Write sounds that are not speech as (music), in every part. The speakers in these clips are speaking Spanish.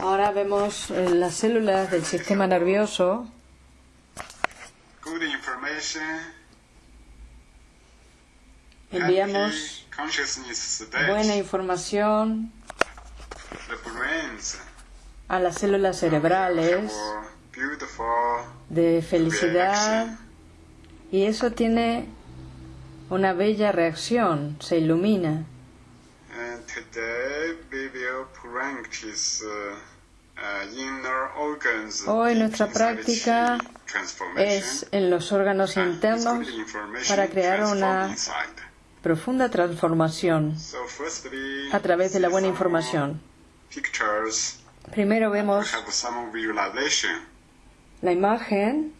Ahora vemos eh, las células del sistema nervioso. Enviamos buena información a las células cerebrales de felicidad. y eso tiene una bella reacción, se ilumina. Hoy nuestra inside the práctica Es en los órganos internos para crear una profunda transformación a través de la buena información. Pictures. Primero vemos la imagen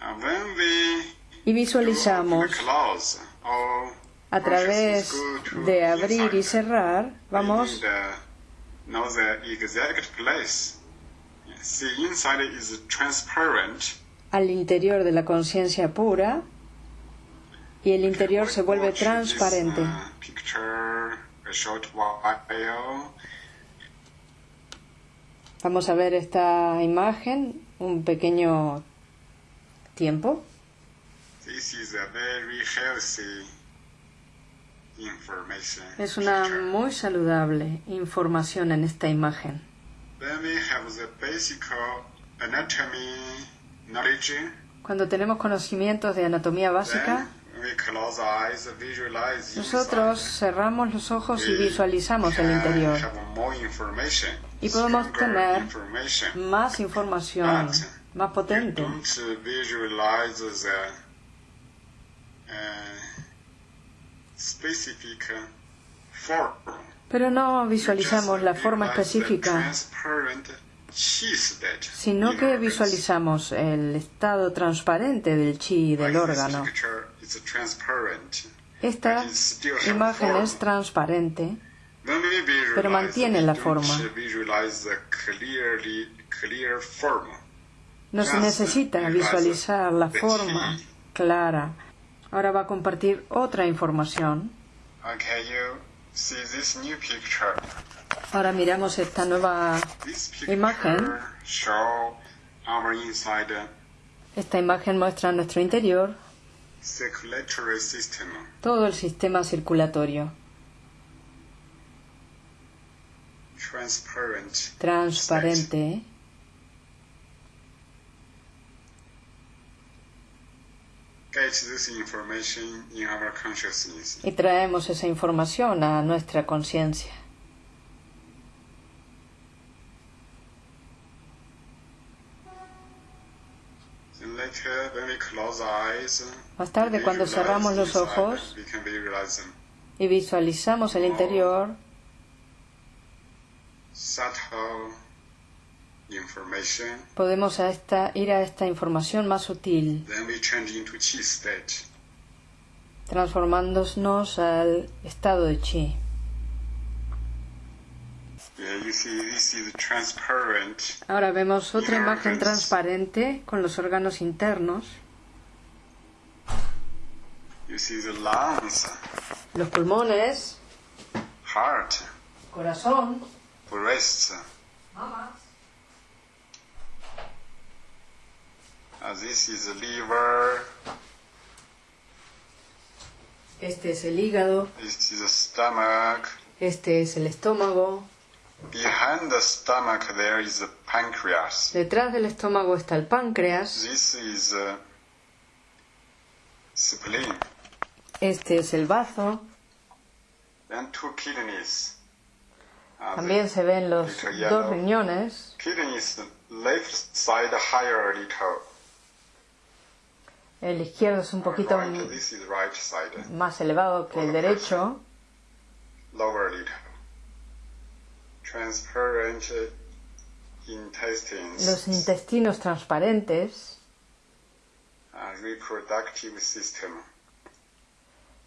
And when we y visualizamos a través de abrir y cerrar, vamos al interior de la conciencia pura y el interior se vuelve transparente. uh, while. Vamos a ver esta imagen un pequeño tiempo. This is a very healthy. Es una muy saludable información en esta imagen. Cuando tenemos conocimientos de anatomía básica, nosotros cerramos los ojos y visualizamos el interior. Y podemos tener. Más información, más potente. don't visualize the uh, specific form. Pero no visualizamos la forma específica, sino in que visualizamos el estado transparente del chi del órgano. Esta imagen es transparente, pero mantiene la forma. visualize the clearly clear form. no se necesita visualizar la forma clara. Ahora va a compartir otra información. Okay, you see this new picture. Ahora miramos esta nueva Imagen. show our esta imagen muestra nuestro interior, circulatory system. todo el sistema circulatorio, Transparent. transparente. Get this information in our consciousness. Y traemos esa información a nuestra conciencia. Más tarde, cuando cerramos los ojos y visualizamos el interior. Podemos a esta, ir a esta información más sutil, transformándonos al estado de chi. Ahora vemos otra imagen transparente con los órganos internos, los pulmones, corazón, breast. Uh, this is the liver. este es el hígado, This is the stomach. este es el estómago, Behind the stomach, there is the pancreas. detrás del estómago está el páncreas, This is spleen. este es el bazo, Then two kidneys. Uh, también se ven los dos riñones, Kidneys left side higher a little. El izquierdo es un poquito más elevado que el derecho, los intestinos transparentes,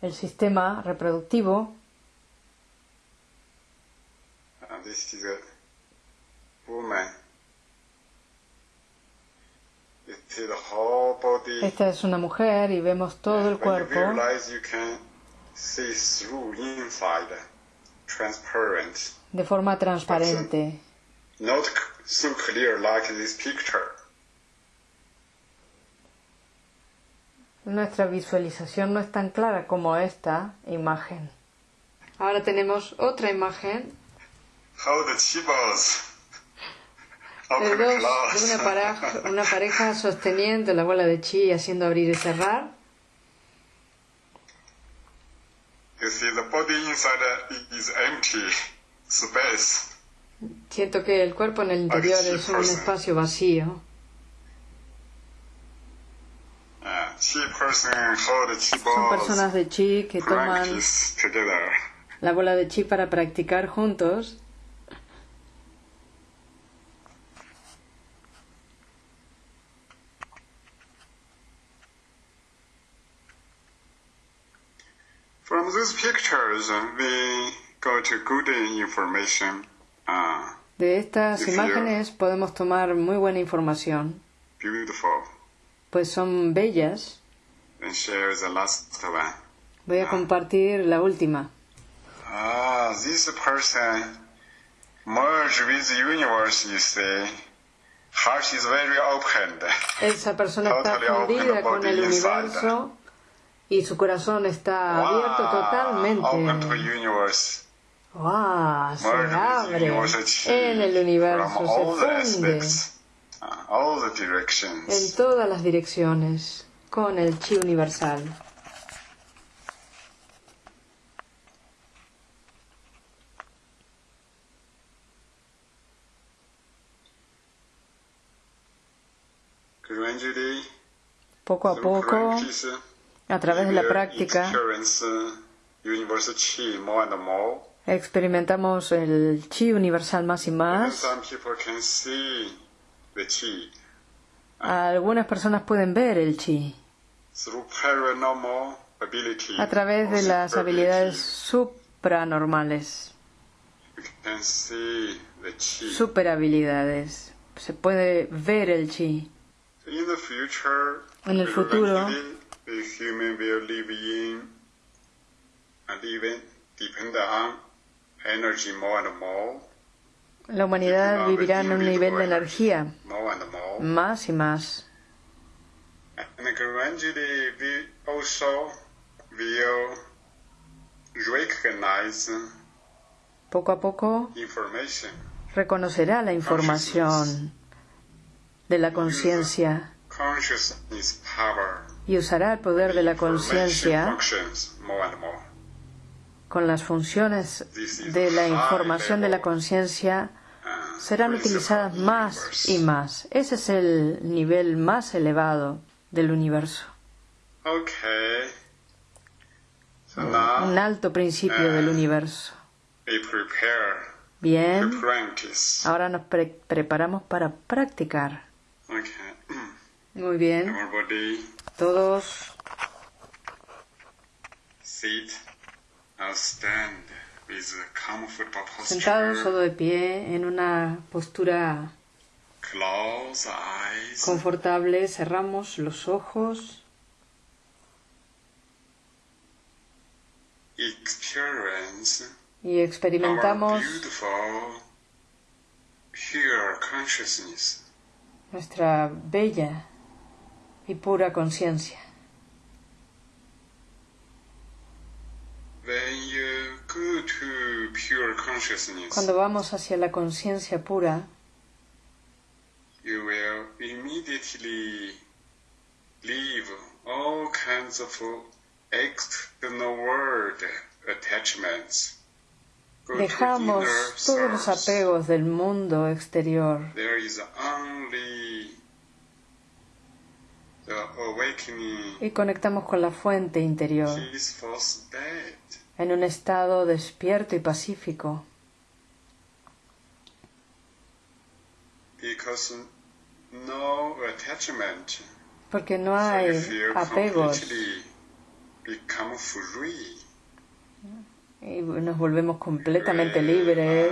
el sistema reproductivo, Uh, this is a woman. You see the whole body. Esta es una mujer y vemos todo el cuerpo, de forma transparente. Nuestra visualización no es tan clara como esta imagen. Ahora tenemos otra imagen. How the open dos, una pareja, una pareja sosteniendo la bola de chi y haciendo abrir y cerrar. You see the body inside is empty space. Siento que el cuerpo en el interior es un person. espacio vacío. Chi person hold chi Son personas de chi que toman together. la bola de chi para practicar juntos. These pictures, we got good information. Uh, De estas imágenes podemos tomar muy buena información, beautiful. pues son bellas. And share the last one. Voy a compartir la última. Ah, this person merge with the universe, you see. Heart is very opened. Esa persona está Totally open fundida con el inside. Y su corazón está abierto Open to totalmente. universe. ¡Wow! Se abre en el universo, se funde uh, all the en directions. todas las direcciones con el chi universal. Poco a poco, a través de la práctica, uh, experimentamos el chi universal más y más. Algunas personas pueden ver el chi a través de las habilidades supranormales, superhabilidades. Se puede ver el chi. En el futuro, the human will live in and even depend on energy more and more, la humanidad vivirá en un nivel de energía. más y más. Poco a poco reconocerá la información de la conciencia y usará el poder de la conciencia con las funciones de la información de la conciencia serán utilizadas más y más. Ese es el nivel más elevado del universo. Un alto principio del universo. Bien, ahora nos pre- preparamos para practicar. Muy bien, todos. Sentados o de pie en una postura confortable, cerramos los ojos. Experience. Y our experimentamos beautiful, pure consciousness. nuestra bella y pura conciencia. Cuando vamos hacia la conciencia pura, you will immediately leave all kinds of external world attachments. Go to dejamos todos los apegos del mundo exterior There is only y conectamos con la fuente interior. En un estado despierto y pacífico, porque no hay apegos. y nos volvemos completamente libres.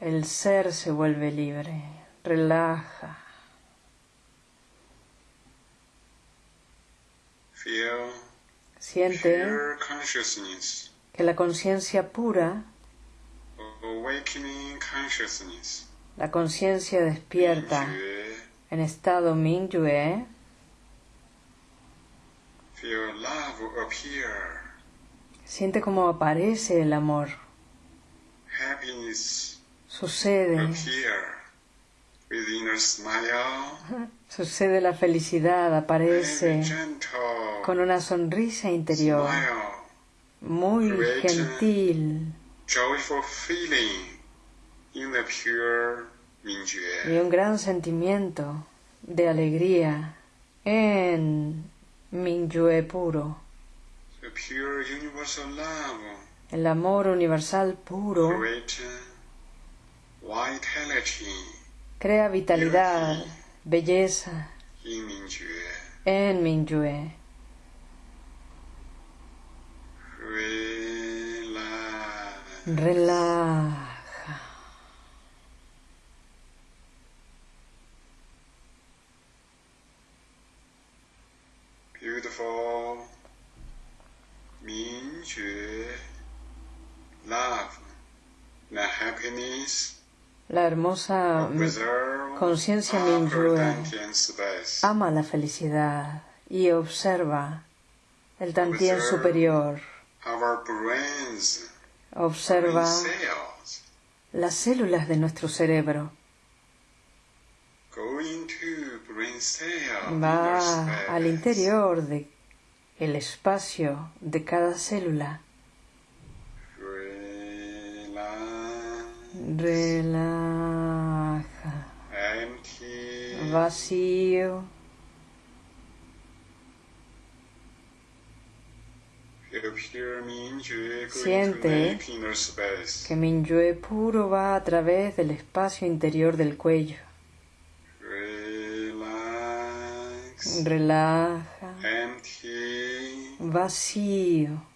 El ser se vuelve libre, relaja, siente que la conciencia pura, la conciencia despierta en estado Mingyue, siente como aparece el amor, sucede, appear with inner smile, sucede la felicidad, aparece con una sonrisa interior, muy gentil. joyful feeling in the pure y un gran sentimiento de alegría en Mingyue puro, The pure universal love, el amor universal puro crea vitalidad, belleza en Mingyue. Relaja. Beautiful Mingjue love, the happiness La hermosa conciencia Mingyue ama la felicidad y observa el tantien superior, observa las células de nuestro cerebro. Va al interior de espacio de cada célula. Relaja. Empty. Vacío. Siente. Que Minyue puro va a través del espacio interior del cuello. Relaja. Vacío.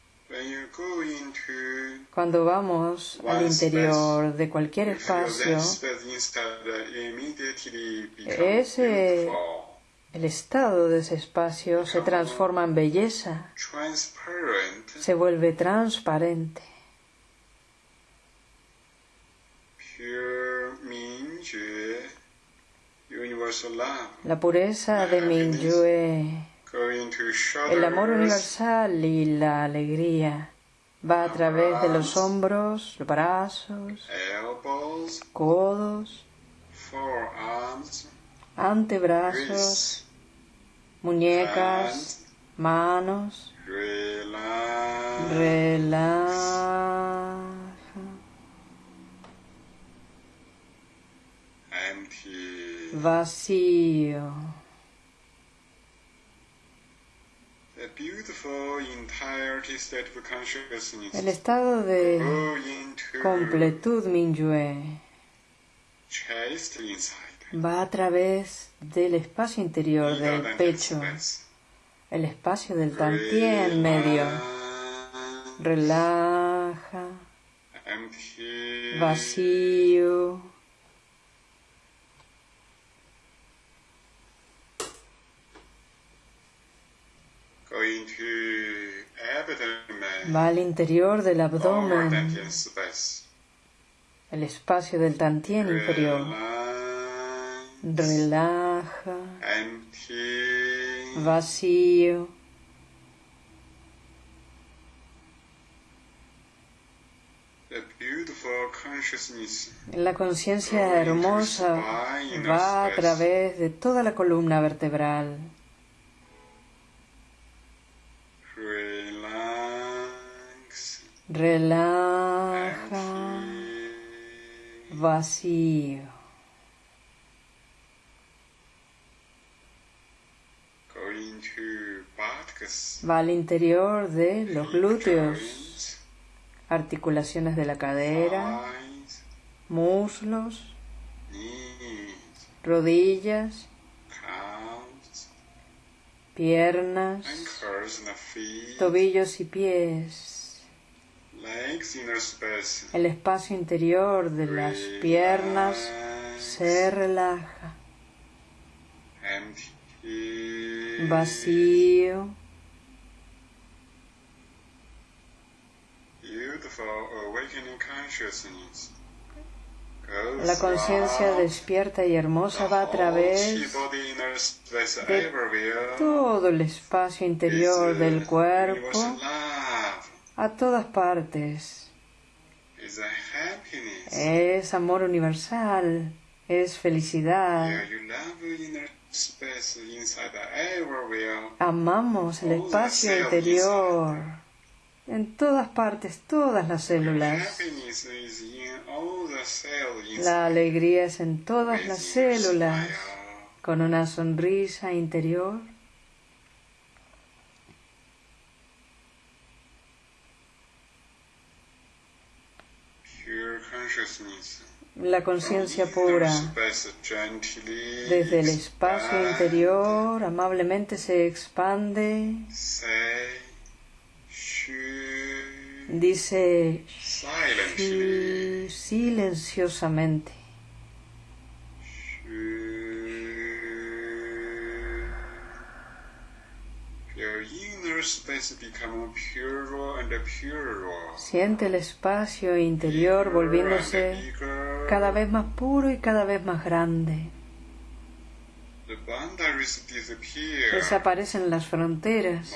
When you go into Cuando vamos al interior de cualquier espacio, Ese- el estado de ese espacio se transforma en belleza, se vuelve transparente. La pureza de shoulders, el amor universal y la alegría va a través de los hombros, brazos, codos, antebrazos, muñecas, manos. Relaja. Vacío. The beautiful entirety state of consciousness El estado de completud Minyue va a través del espacio interior del pecho, space. el espacio del tantien en medio. Relax, Relaja, empty. vacío. Go into abdomen. Va al interior del Lower abdomen, el espacio del tantien inferior. Relaja, vacío. La conciencia hermosa va a través de toda la columna vertebral. Relax, Relaja, vacío. Va al interior de los glúteos, articulaciones de la cadera, muslos, rodillas, piernas, tobillos y pies, el espacio interior de las piernas se relaja, vacío, beautiful awakening consciousness. La conciencia despierta y hermosa va a whole través de todo el espacio interior del cuerpo a todas partes. Es amor universal, es felicidad. Amamos el espacio interior en todas partes, todas las células. La alegría es en todas las células, con una sonrisa interior. La conciencia pura desde el espacio interior amablemente se expande, dice silenciosamente. Siente el espacio interior volviéndose cada vez más puro y cada vez más grande. Desaparecen las fronteras,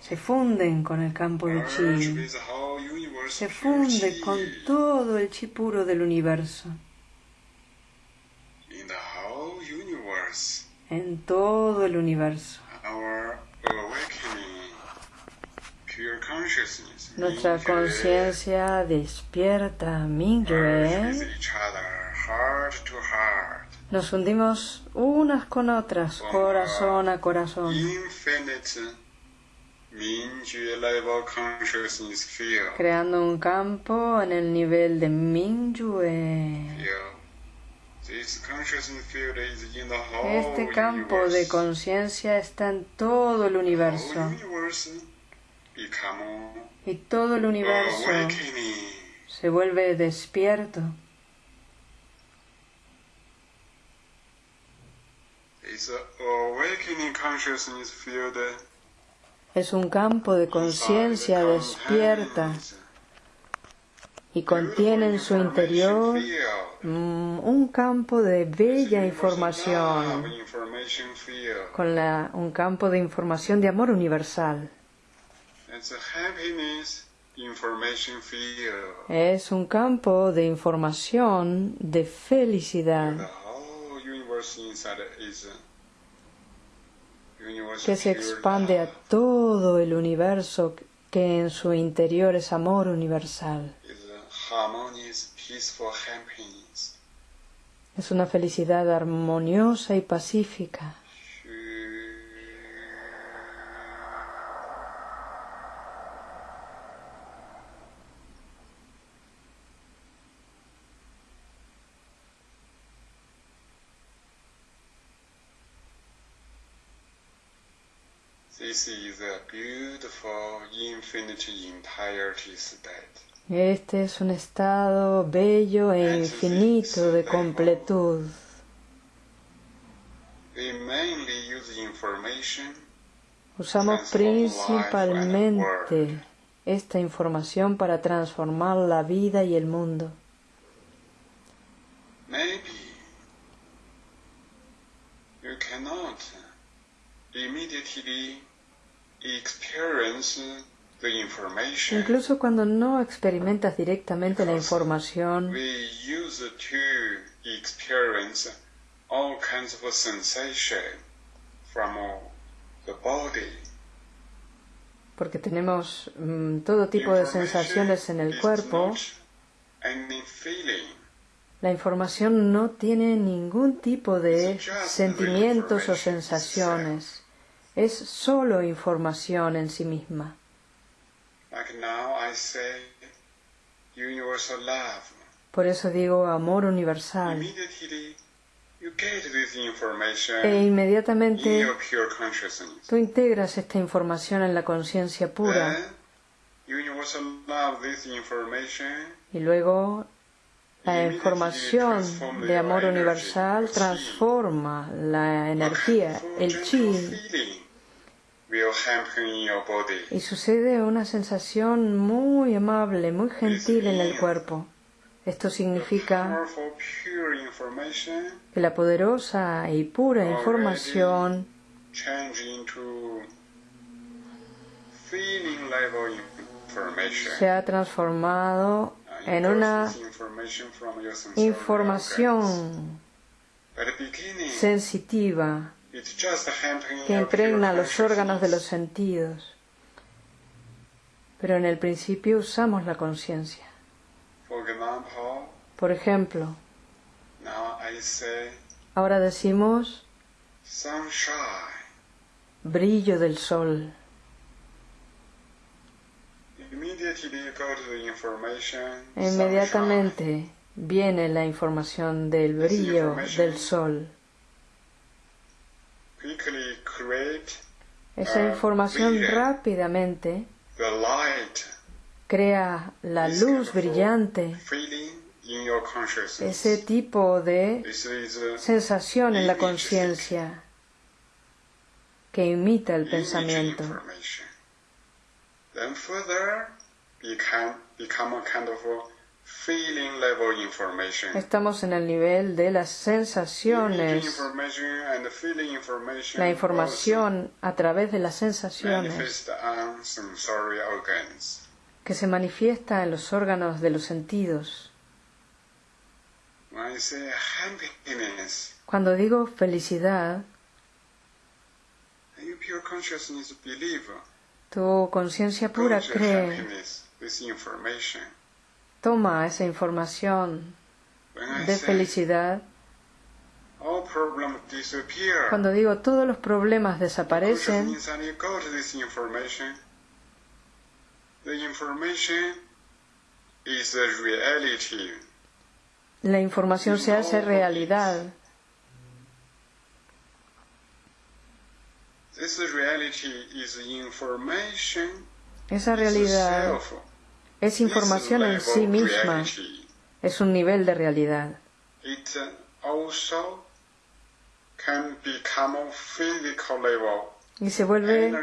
se funden con el campo de chi, with the whole universe. se funde con todo el chi puro del universo, en todo el universo. Nuestra conciencia despierta, merge Nos hundimos unas con otras, corazón a corazón, creando un campo en el nivel de Mingyue. Este campo de conciencia está en todo el universo. Y todo el universo se vuelve despierto. It's a awakening consciousness field. Es un campo de conciencia despierta y contiene en su interior mm, un campo de bella información, con la- un campo de información de amor universal. Es un campo de información de felicidad whole universe inside is a universe que se expande a todo el universo que en su interior es amor universal. Es una felicidad armoniosa y pacífica. This is a beautiful infinite entirety state. Este es un estado bello e infinito de completud. Usamos principalmente esta información para transformar la vida y el mundo. Maybe you cannot immediately Incluso cuando no experimentas directamente la información, we use to experience all kinds of sensation from the body. porque tenemos mm, todo tipo de sensaciones en el cuerpo, la información no tiene ningún tipo de sentimientos o sensaciones. Es solo información en sí misma. Like now I say universal love. Por eso digo amor universal. E in inmediatamente tú integras esta información en la conciencia pura y luego la información de amor universal transforma la energía, el chi, will happen in your body. Y sucede una sensación muy amable, muy gentil en el cuerpo. Esto significa que la poderosa y pura información se ha transformado en una información sensitiva que impregna los órganos de los sentidos. Pero en el principio usamos la conciencia. Por ejemplo, ahora decimos brillo del sol. Inmediatamente viene la información del brillo del sol. Esa información rápidamente crea la luz brillante, ese tipo de a sensación en la conciencia que imita el pensamiento. Then further become become a kind of a feeling level information. Estamos en el nivel de las sensaciones, la información a través de las sensaciones que se manifiesta en los órganos de los sentidos. Cuando digo felicidad, tu conciencia pura cree. Toma esa información de felicidad. Cuando digo todos los problemas desaparecen, la información se hace realidad. Esa realidad. Es información en sí misma, es un nivel de realidad. Y se vuelve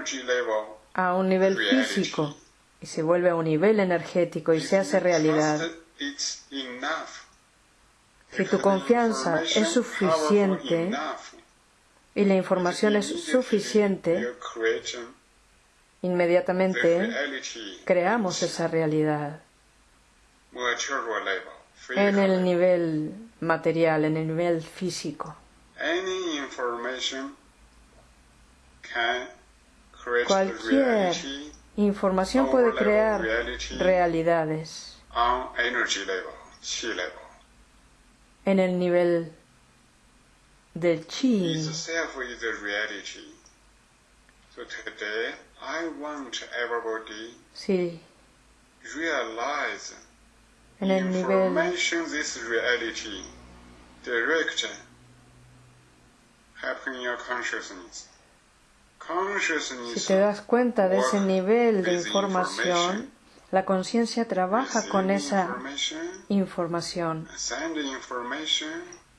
a un nivel físico, y se vuelve a un nivel energético y se hace realidad. Si tu confianza es suficiente y la información es suficiente, inmediatamente creamos esa realidad en el nivel material, en el nivel físico. Cualquier información puede crear realidades en el nivel del chi. I want everybody Sí, realize en el nivel information this reality direct your consciousness. Consciousness Si te das cuenta de ese nivel de información, la conciencia trabaja con esa información,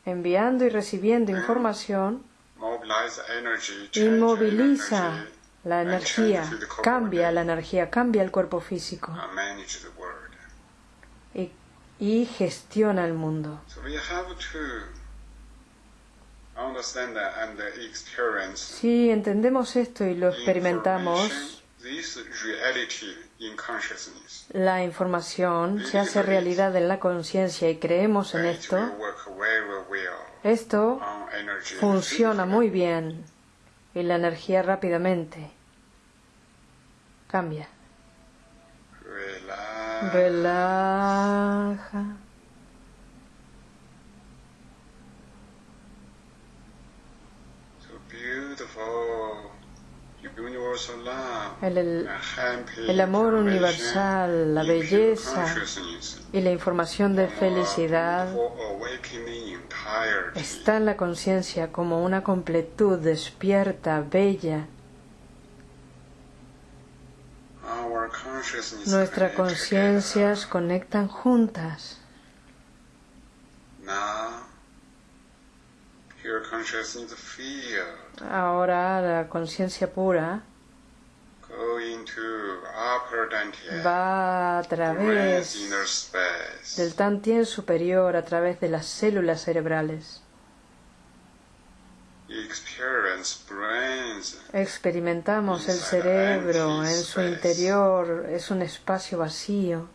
enviando y recibiendo información y moviliza la energía, cambia la energía, cambia el cuerpo físico. Y, y gestiona el mundo. Si entendemos esto y lo experimentamos, la información se hace realidad en la conciencia y creemos en esto, esto funciona muy bien y la energía rápidamente cambia. Relaja. So beautiful. El, el- amor universal, la belleza y la información de felicidad está en la conciencia como una completud despierta, bella. Nuestras conciencias conectan juntas. together. Now, pure consciousness feel Ahora la conciencia pura va a través inner space. del tantien superior, a través de las células cerebrales. Experimentamos el cerebro en su interior, es un espacio vacío.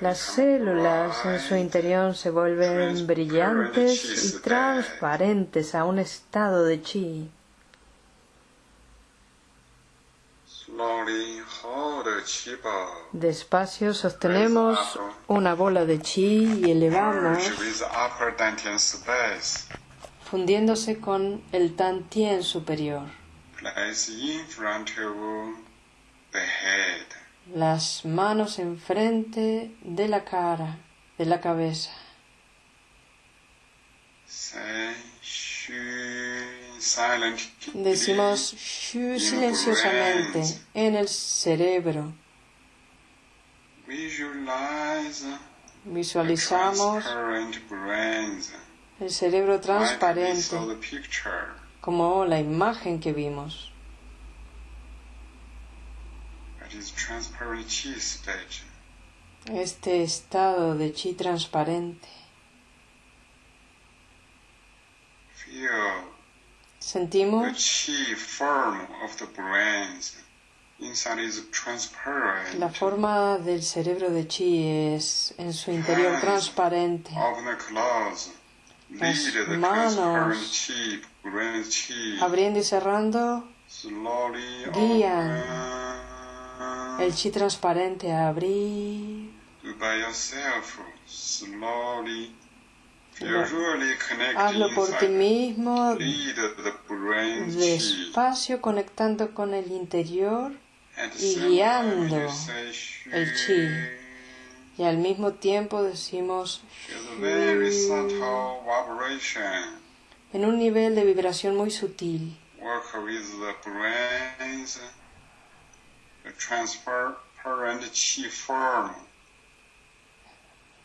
Las células en su interior se vuelven brillantes y transparentes a un estado de chi. Despacio sostenemos una bola de chi y elevamos, fundiéndose con el tantien superior. Las manos enfrente de la cara, de la cabeza. Decimos silenciosamente en el cerebro. Visualizamos el cerebro transparente como la imagen que vimos. That is transparent chi stage. Este estado de chi transparente. Sentimos la forma del cerebro de chi es en su interior transparente. Las manos. Abriendo y cerrando Guían. El chi transparente a abrir. Hazlo por ti mismo, despacio conectando con el interior y guiando el chi. y al mismo tiempo decimos en un nivel de vibración muy sutil. Work with the brains. The transparent chi form.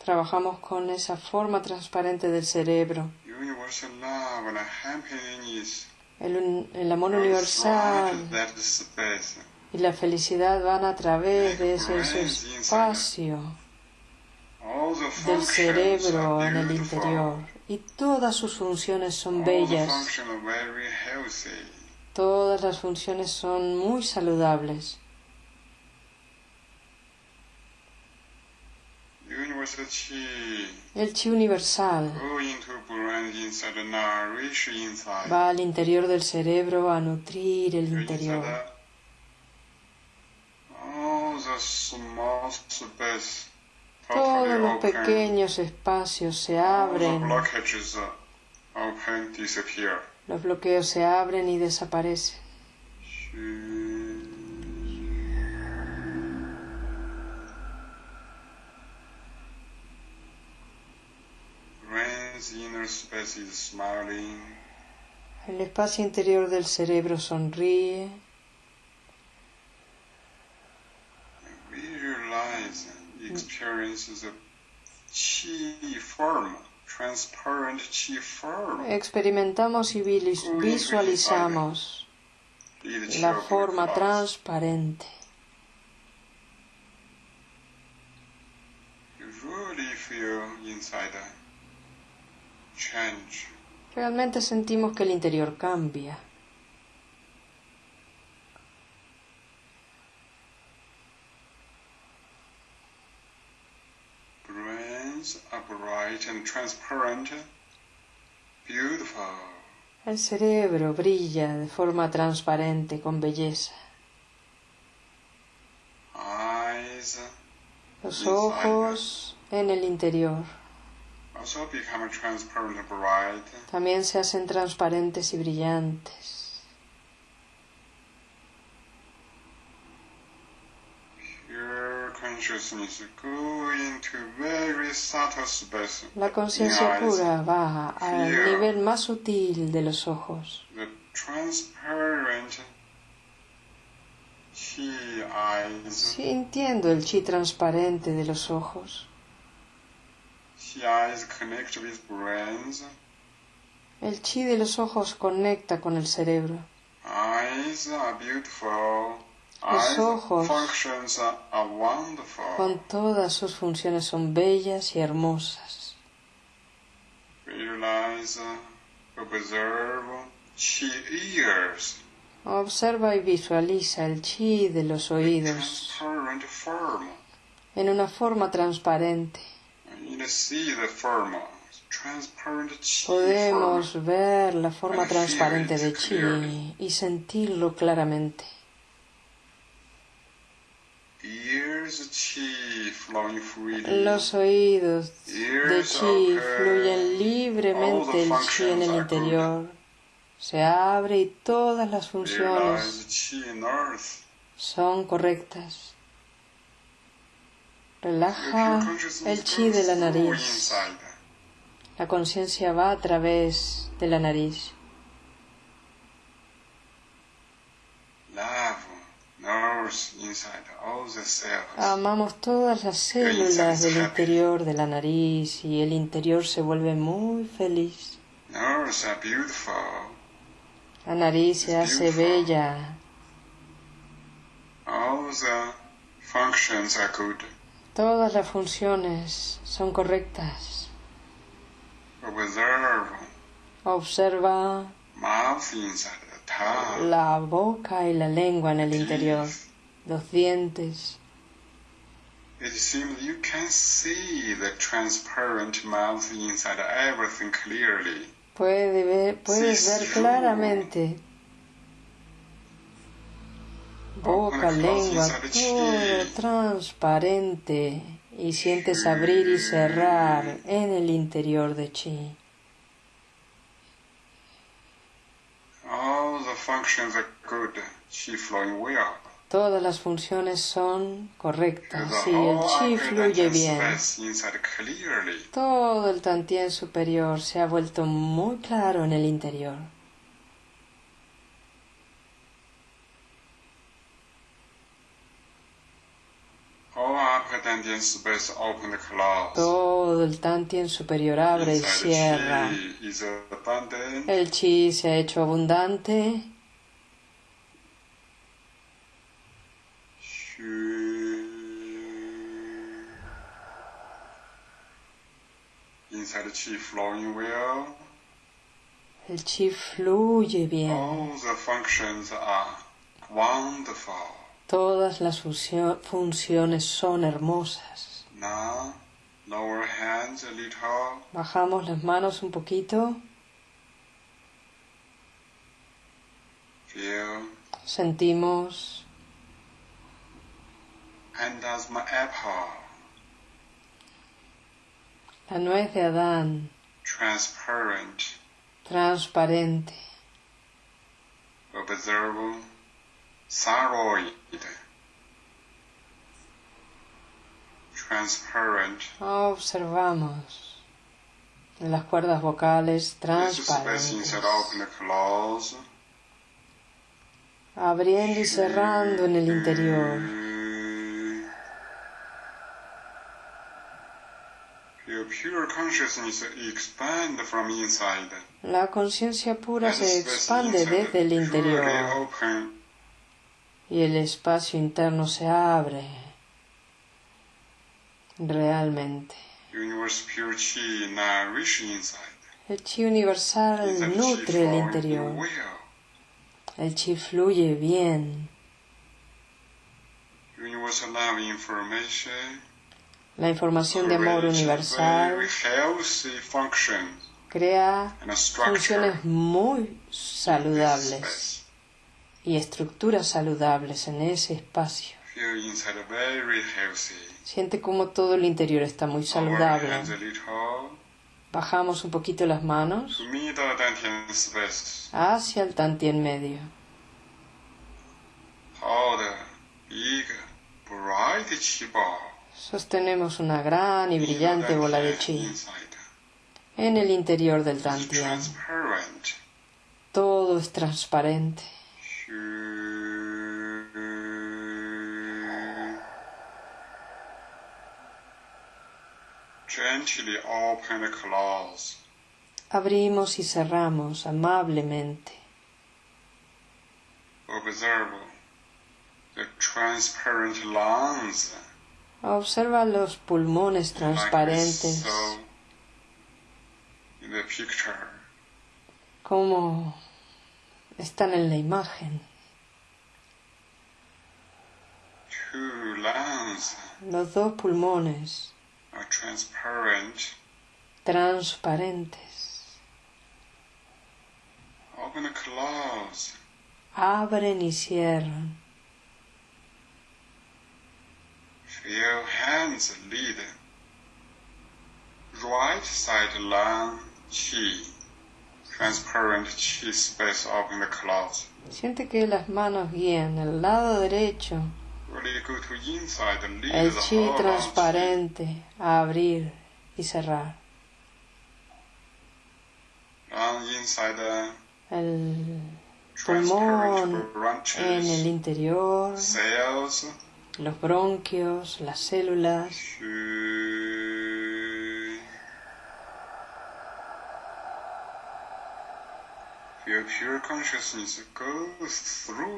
Trabajamos con esa forma transparente del cerebro. El, el amor universal y la felicidad van a través de ese, ese espacio del cerebro en el interior. Y todas sus funciones son bellas. Todas las funciones son muy saludables. Universal chi El chi universal. Va al interior del cerebro a nutrir el interior. Todos los pequeños espacios se abren, los bloqueos se abren y desaparecen. El espacio interior del cerebro sonríe. Experimentamos y visualizamos la forma transparente. You really feel inside a change. Realmente sentimos que el interior cambia. El cerebro brilla de forma transparente, con belleza. Eyes. Los ojos en el interior also become transparent, bright. También se hacen transparentes y brillantes. La conciencia pura va al nivel más sutil de los ojos. Sintiendo el chi transparente de los ojos, Chi eyes connect with brains. El chi de los ojos conecta con el cerebro. Eyes are beautiful. Los ojos. con todas sus funciones son bellas y hermosas. Observa y visualiza el chi de los oídos en una forma transparente. Podemos ver la forma transparente de chi y sentirlo claramente. Los oídos de chi fluyen libremente el chi en el interior. Se abre y todas las funciones son correctas. Relaja el chi de la nariz. La conciencia va a través de la nariz. Amamos todas las células del interior de la nariz y el interior se vuelve muy feliz. La nariz se hace bella. Todas las funciones son correctas. Observe Observa la boca y la lengua en el interior, los dientes. It seems you can see the transparent mouth inside everything clearly. Puede ver- puedes ver claramente boca, lengua, todo transparente y sientes abrir y cerrar en el interior de chi. Todas las funciones son correctas, sí, el chi fluye bien. Todo el tantien superior se ha vuelto muy claro en el interior. All upper dantian space open and close. Todo el tantien superior abre y cierra. chi is abundant. El chi se ha hecho abundante. Inside chi flowing well. El chi fluye bien. All the functions are wonderful. Todas las funcio- funciones son hermosas. Now, lower hands a little. Bajamos las manos un poquito. Feel. Sentimos And as my apple. la nuez de Adán, Transparent. transparente. Observe. Thyroid. Transparent. Observamos las cuerdas vocales transparentes, abriendo y cerrando en el interior. La conciencia pura se expande desde el interior. Y el espacio interno se abre realmente. El chi universal nutre el interior. El chi fluye bien. La información de amor universal crea funciones muy saludables. Y estructuras saludables en ese espacio. Siente como todo el interior está muy saludable. Bajamos un poquito las manos hacia el tantien medio. Ball. Sostenemos una gran y brillante bola de chi en el interior del tantien. Todo es transparente. Abrimos y cerramos amablemente. Observe the transparent lungs. Observa los pulmones transparentes, como están en la imagen. Two lungs Los dos pulmones are transparent. transparentes Open and close. abren y cierran. Feel hands lead. Right side lung chi. Transparent chi space open and close. Siente que las manos guían el lado derecho, El chi transparente a abrir y cerrar. El pulmón en el interior, los bronquios, las células.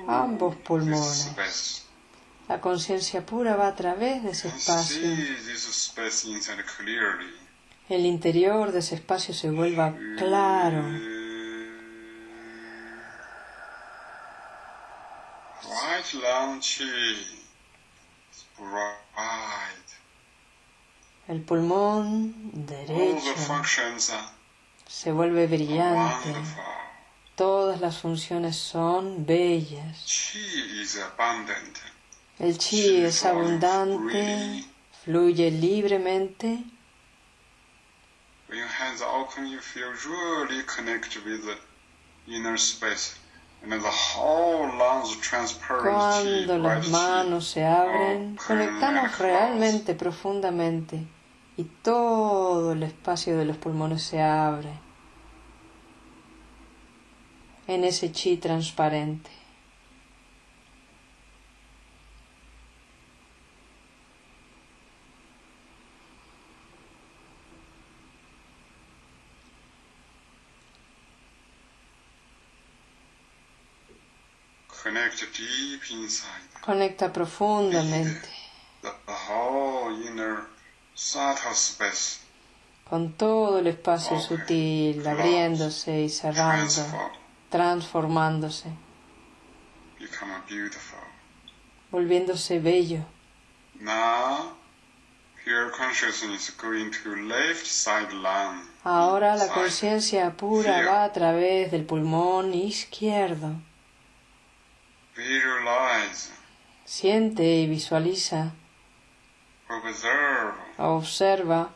Ambos pulmones. La conciencia pura va a través de ese espacio. El interior de ese espacio se vuelva claro. El pulmón derecho se vuelve brillante. Todas las funciones son bellas. El chi es abundante, fluye libremente. Cuando las manos se abren, conectamos realmente profundamente y todo el espacio de los pulmones se abre en ese chi transparente. Conecta profundamente. The, the whole inner subtle space con todo el espacio sutil, abriéndose y cerrando, transform, transformándose, volviéndose bello. Now, pure consciousness going to left side lung. Ahora la conciencia pura va a través del pulmón izquierdo. Siente y visualiza, observa,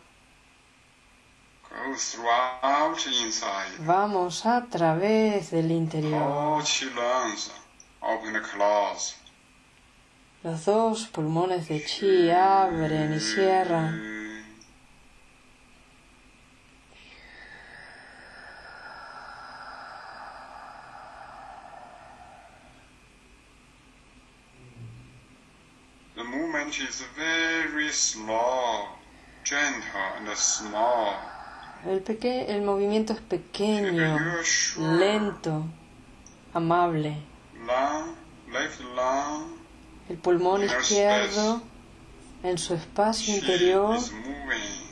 vamos a través del interior. Los dos pulmones de chi abren y cierran. The is very slow, gentle and small. El, peque- el movimiento es pequeño, lento, amable. Lung, El pulmón izquierdo en su espacio interior is moving.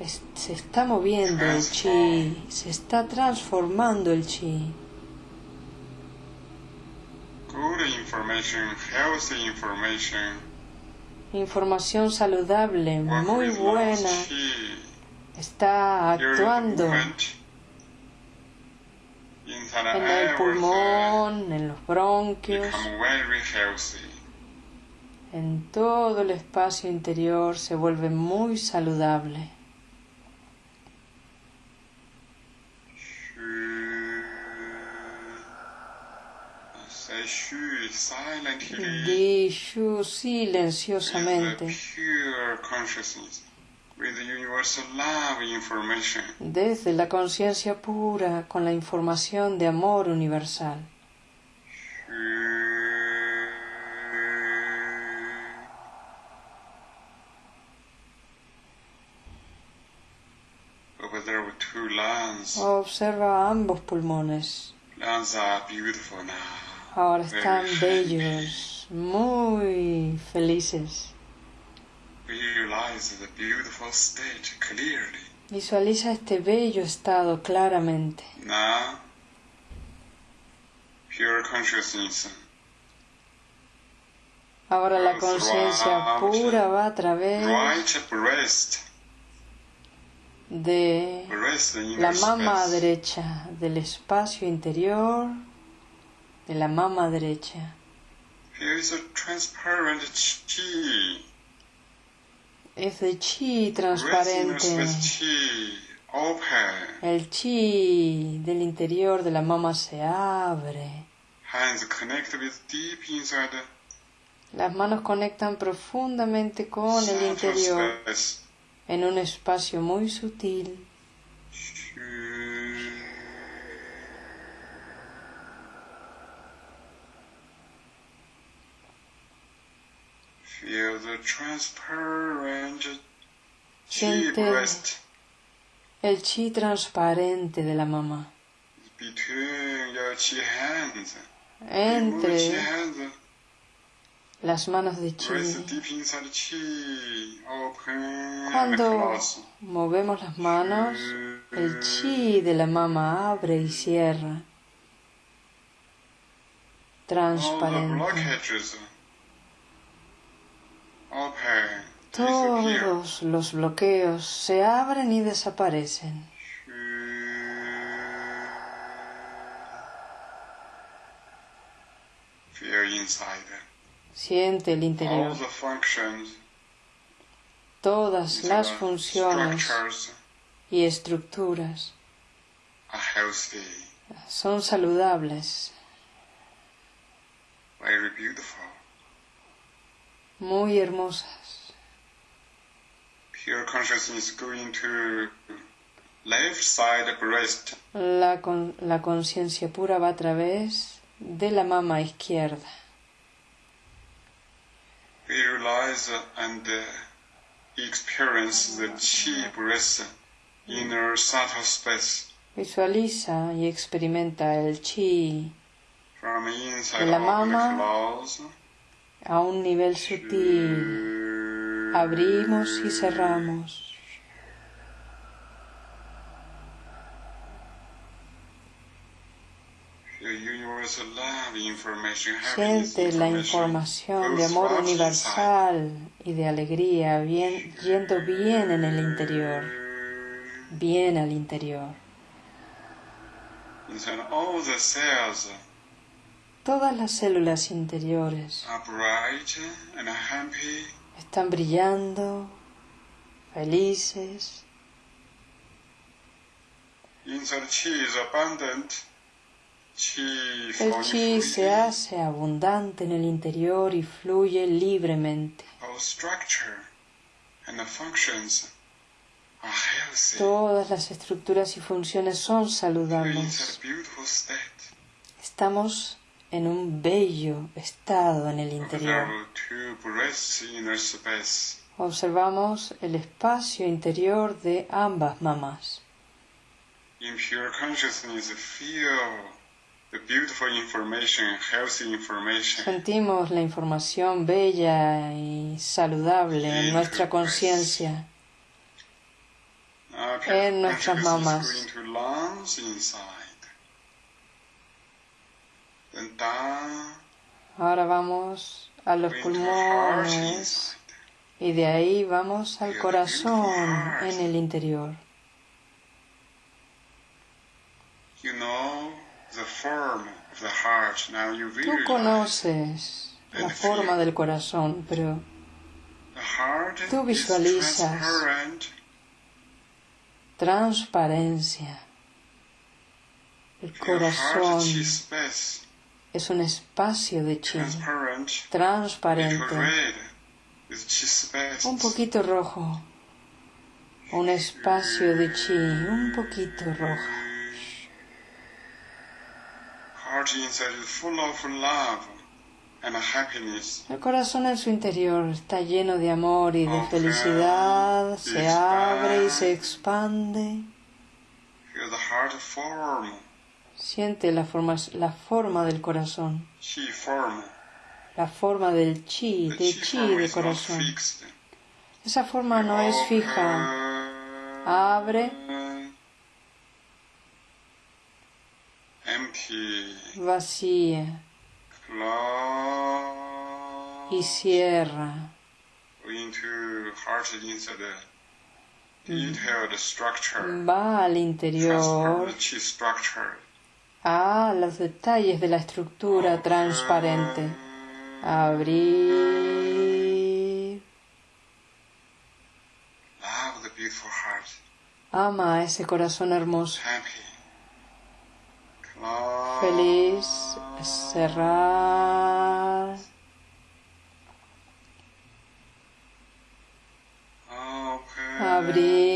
es- se está moviendo el chi, se está transformando el chi. Good information, healthy information. Información saludable, muy buena, está actuando en el pulmón, en los bronquios, en todo el espacio interior se vuelve muy saludable. Shu. Say shu silently. Di shu With silenciosamente the pure consciousness, with the universal love information. desde la conciencia pura con la información de amor universal. Observa ambos pulmones. Are beautiful now. Ahora están bellos, muy felices. Visualiza este bello estado claramente. Now, pure consciousness. Ahora la conciencia pura va a través de la mama derecha, del espacio interior, de la mama derecha. Here is a transparent chi. Es de chi transparente. chi. El chi del interior de la mama se abre. Hands connect with deep inside Las manos conectan profundamente con el interior space. en un espacio muy sutil. Feel the transparent chi Siente breast el chi transparente de la mamá. between your chi hands. Remove chi Entre las manos de chi. Cuando movemos las manos, el chi de la mama abre y cierra. Transparente. Todos los bloqueos se abren y desaparecen. Siente el All interior. the functions, Todas las funciones y estructuras are healthy, son saludables, very beautiful. Muy hermosas. Pure consciousness going to left side breast. La, con- la conciencia pura va a través de la mama izquierda. Realize and experience the chi breast inner subtle space Visualiza y experimenta el chi De la mama. A un nivel sutil. Abrimos y cerramos. Siente la información de amor universal y de alegría yendo bien en el interior, bien al interior. Inside all the cells Todas las células interiores están brillando, felices. El chi se hace abundante en el interior y fluye libremente. Todas las estructuras y funciones son saludables. Estamos en un bello estado en el interior. Observamos el espacio interior de ambas mamás. Sentimos la información bella y saludable en nuestra conciencia. En nuestras consciousness mamas. going to lungs inside. Then down Ahora vamos a los pulmones y de ahí vamos al corazón en el interior. Tú conoces la forma del corazón, pero tú is visualizas. transparencia. El corazón es un espacio de chi, transparent. Little transparente, un poquito rojo, un espacio de chi, un poquito happiness. El corazón en su interior está lleno de amor y de felicidad, se abre y se expande. Siente la forma, la forma del corazón, la forma del chi, de chi de corazón. Esa forma no es fija. Abre, Empty. vacía y cierra. Va al interior the chi structure. A los detalles de la estructura transparente. Abrir. Ama ese corazón hermoso. Feliz. Cerrar. Abrir.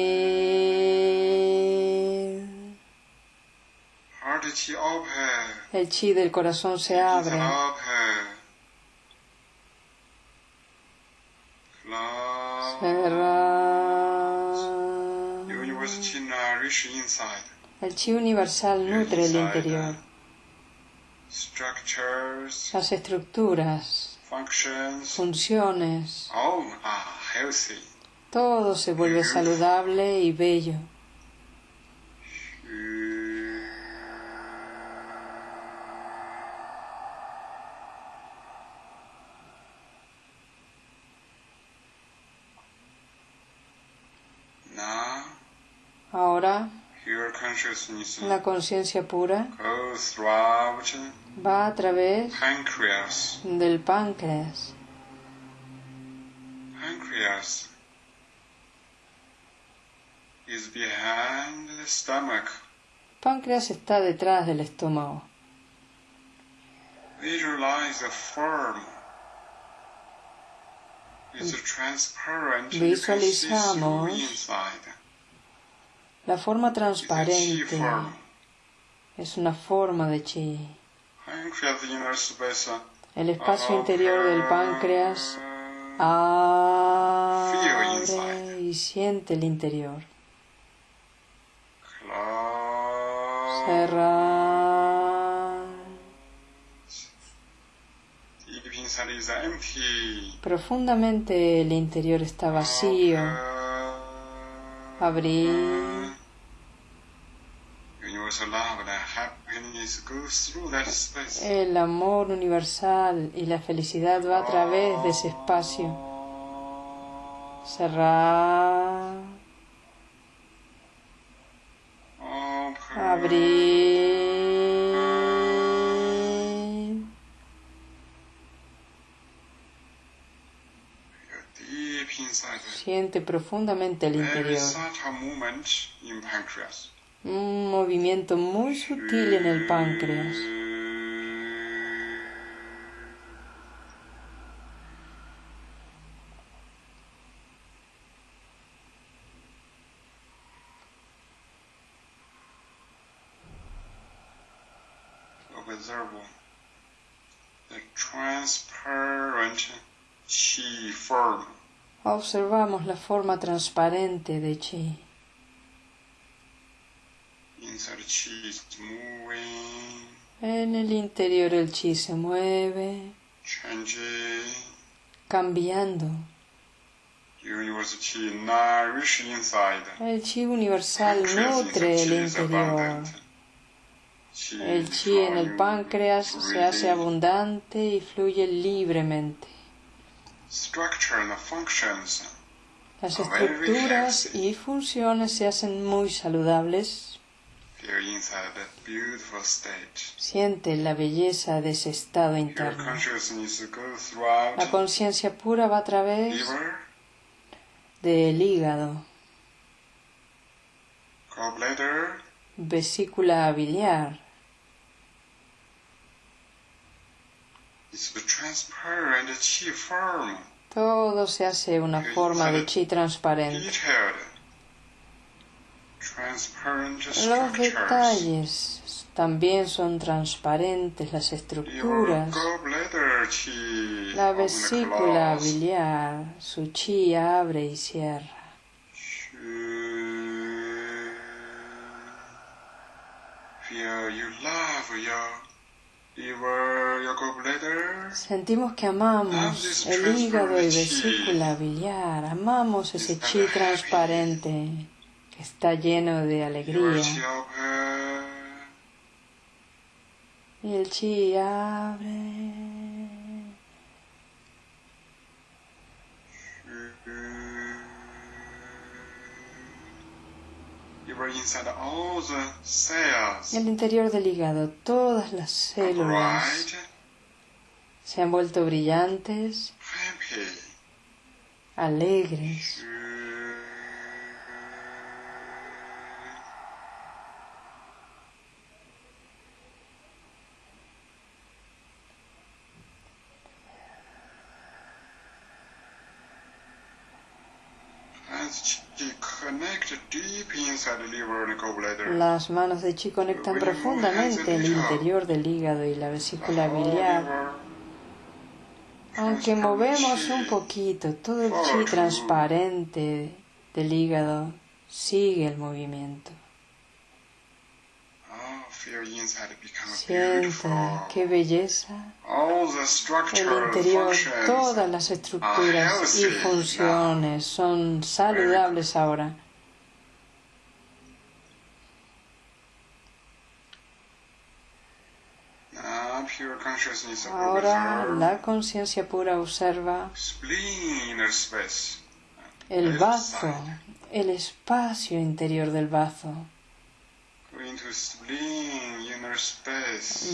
Heart chi open. El chi del corazón se abre. El chi universal nutre el interior. Las estructuras, funciones, todo se vuelve saludable y bello. Now, Ahora, your consciousness la conciencia pura va a través del páncreas. Pancreas is behind the stomach. Páncreas está detrás del estómago. Visualize La forma transparente es una forma de chi. El espacio interior del páncreas abre y siente el interior. Cerrar. Profundamente el interior está vacío. Abrir. Universal love and happiness goes through that space. El amor universal y la felicidad va a través de ese espacio. Cerrar. Abrir. Siente profundamente el interior. Un movimiento muy sutil en el páncreas. Observe the transparent chi form. Observamos la forma transparente de chi. Inside chi is moving, En el interior el chi se mueve, cambiando. El chi universal nutre el interior. El chi en el páncreas se hace abundante y fluye libremente. Las estructuras y funciones se hacen muy saludables. Siente la belleza de ese estado interno. La conciencia pura va a través liver, del hígado, vesícula biliar. Todo se hace una forma de chi transparente. Los detalles también son transparentes, las estructuras. La vesícula biliar, su chi abre y cierra. Sentimos que amamos el hígado y vesícula biliar, amamos ese chi transparente está lleno de alegría. El chi abre. En el interior del hígado, todas las células se han vuelto brillantes, alegres. Las manos de Chi conectan profundamente el interior del hígado y la vesícula biliar. Aunque movemos un poquito, todo el chi transparente del hígado sigue el movimiento. Siente qué belleza. El interior, todas las estructuras y funciones son saludables ahora. Ahora la conciencia pura observa el bazo, el espacio interior del bazo.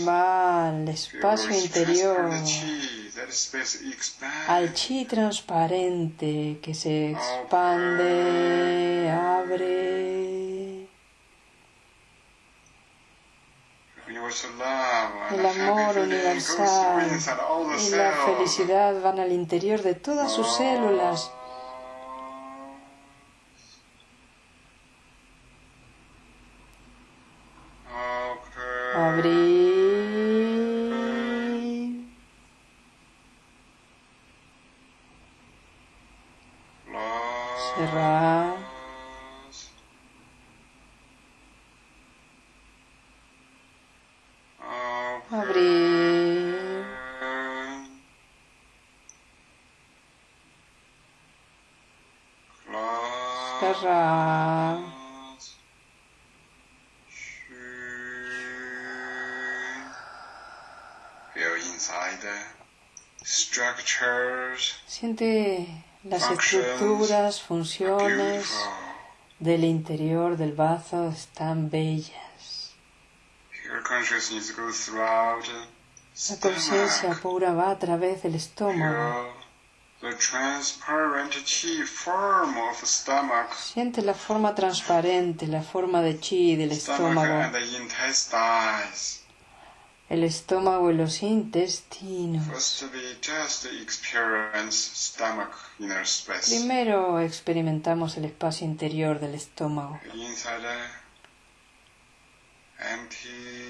Va al espacio interior, al chi transparente que se expande, abre. El amor universal y la felicidad van al interior de todas sus células. Abrir. Siente las estructuras, funciones del interior del bazo están bellas. La conciencia pura va a través del estómago. Siente la forma transparente, la forma de chi del estómago el estómago y los intestinos. Primero experimentamos el espacio interior del estómago.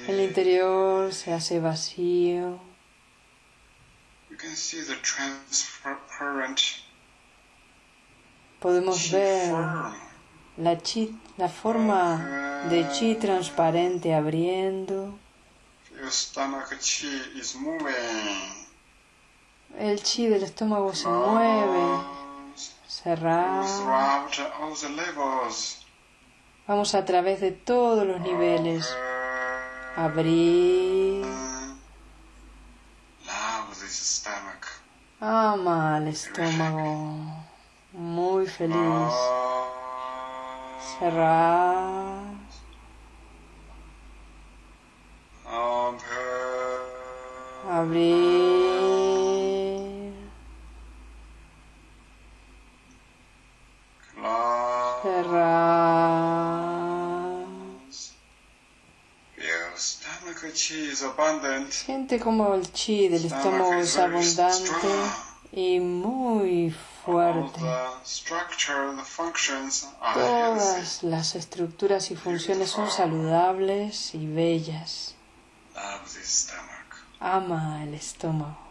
El interior se hace vacío. Podemos ver la, chi, la forma de chi transparente abriendo. El chi del estómago se mueve. Cerrar. Vamos a través de todos los niveles. Abrir. Ama al estómago. Muy feliz. Cerrar. Abrir. Cerrar. Siente como el chi del estómago es abundante y muy fuerte. Todas las estructuras y funciones son saludables y bellas ama el estómago.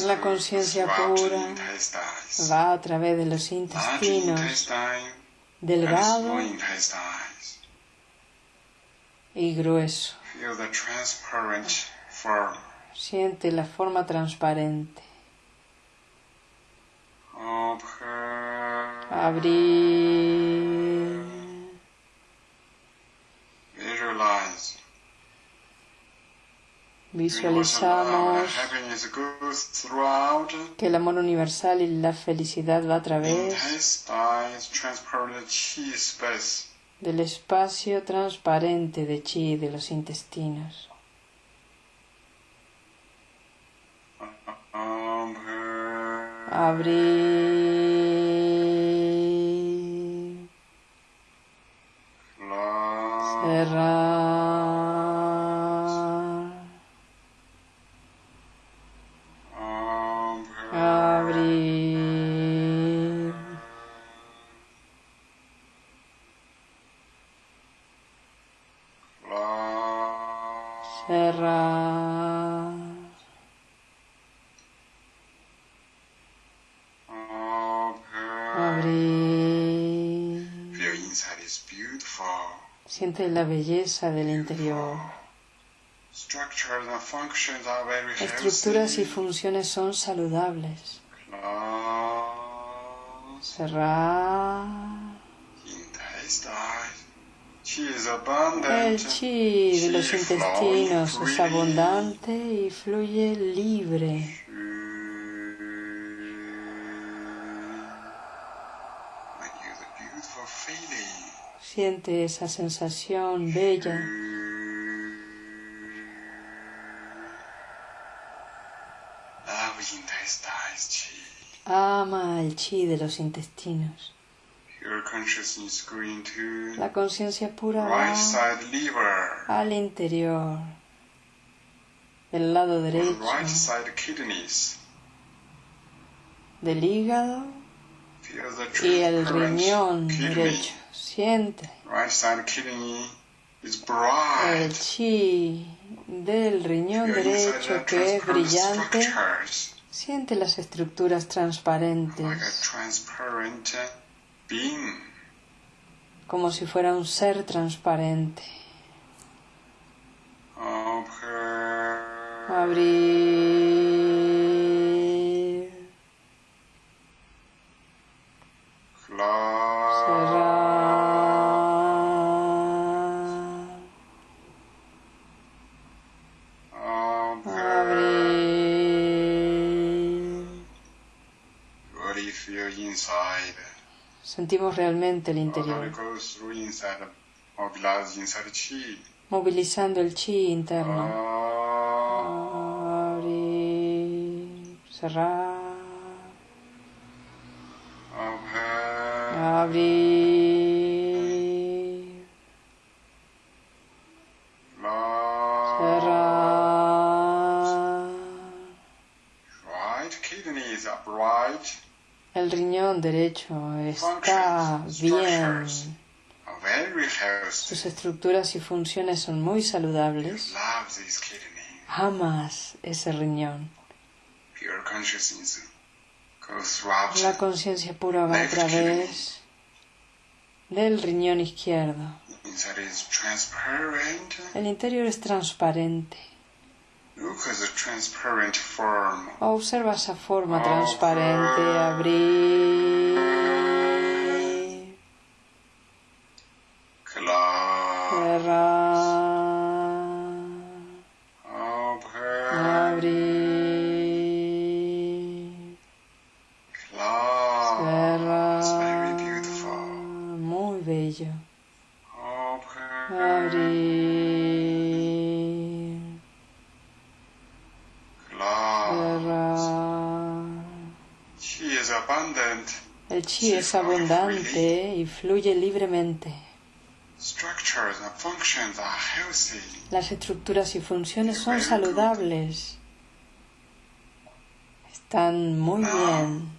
La conciencia pura va a través de los intestinos delgado y grueso. Siente la forma transparente. Abrir. Visualizamos que el amor universal y la felicidad va a través del espacio transparente de chi de los intestinos. Abrir. Cerrar. Abrir. Cerrar. Siente la belleza del interior. Estructuras y funciones son saludables. Cerrar. El chi de los intestinos es abundante y fluye libre. Siente esa sensación bella. Ama el chi de los intestinos. La conciencia pura va al interior del lado derecho. Del hígado y el riñón derecho. Siente el chi del riñón derecho que es brillante. Siente las estructuras transparentes como si fuera un ser transparente. Abrir. Sentimos realmente el interior, movilizando el chi interno. Abrir, cerrar. Abrir. El riñón derecho está bien. Sus estructuras y funciones son muy saludables. Amas ese riñón. La conciencia pura va a través del riñón izquierdo. El interior es transparente. Observa a forma transparente abrir chi es abundante y fluye libremente. Las estructuras y funciones son saludables. Están muy bien.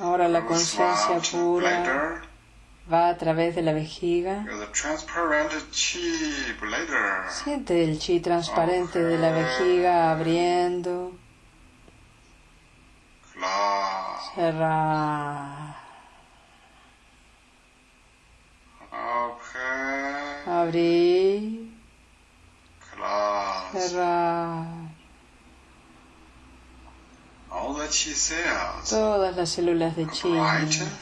Ahora la conciencia pura va a través de la vejiga. Siente el chi transparente de la vejiga abriendo. Cerrar. Abrir. Cerrar. Todas las células de chi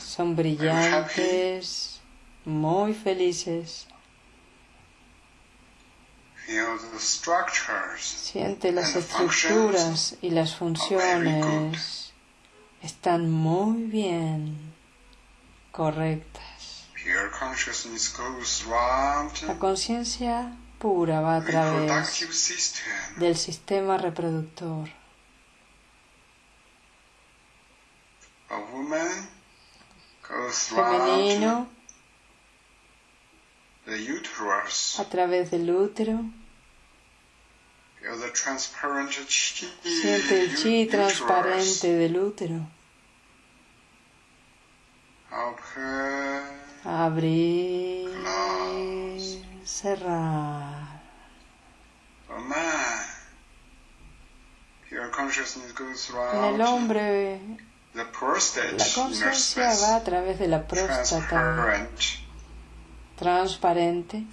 son brillantes, muy felices. Siente las estructuras y las funciones están muy bien correctas. La conciencia pura va a través del sistema reproductor. femenino a través del útero. Siente el chi transparente del útero. Abrir, cerrar. En el hombre la conciencia va a través de la próstata. Transparente.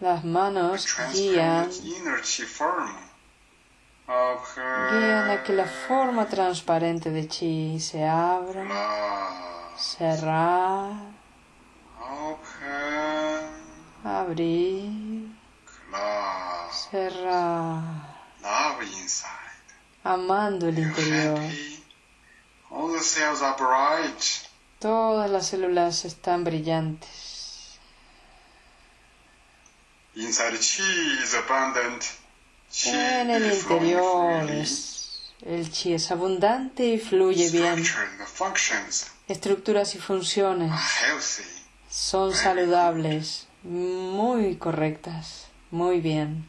Las manos guían, guían a que la forma transparente de chi se abra, cerrar, abrir, cerrar amando el interior. Todas las células están brillantes. En el interior el chi es abundante y fluye bien. Estructuras y funciones son saludables, muy correctas, muy bien.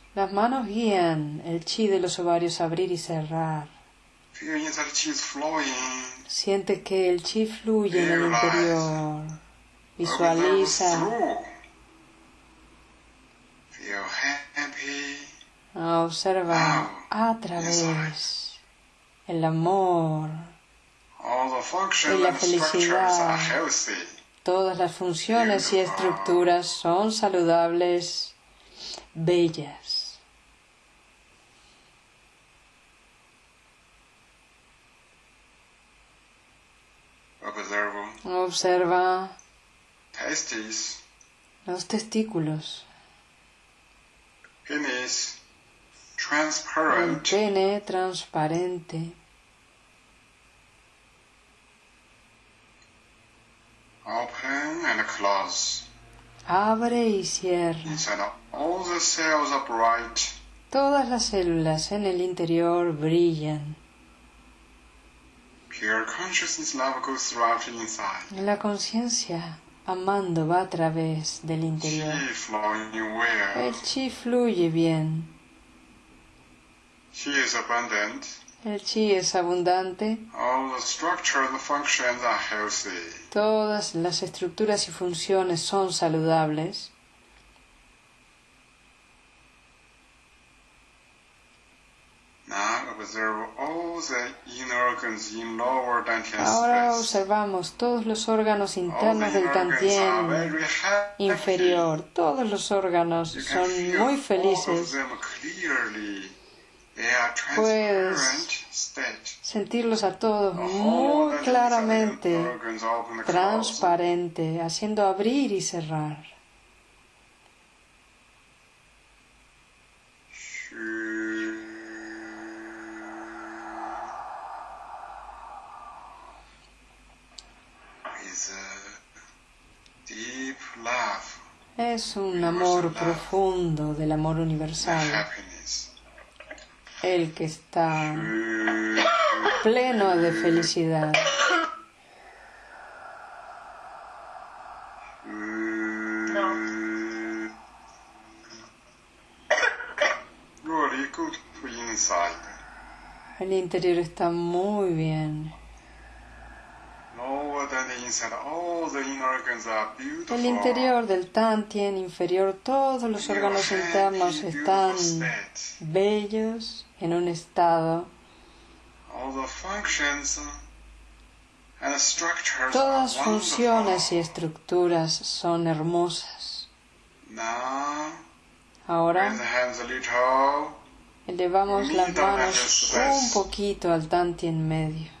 Las manos guían el chi de los ovarios abrir y cerrar. Siente que el chi fluye en el interior. Visualiza. Observa a través el amor y la felicidad. Todas las funciones y estructuras son saludables, bellas. Observa los testículos. El pene transparente. Abre y cierra. Todas las células en el interior brillan. La conciencia amando va a través del interior. El chi fluye bien. El chi es abundante. Todas las estructuras y funciones son saludables. Ahora observamos todos los órganos internos del Tantien inferior. Todos los órganos son muy felices. Puedes sentirlos a todos muy claramente, transparente, haciendo abrir y cerrar. Es un amor profundo del amor universal, el que está pleno de felicidad. El interior está muy bien. El interior del Tantien inferior, todos los órganos internos están bellos en un estado. Todas funciones y estructuras son hermosas. Ahora elevamos las manos un poquito al Tantien medio.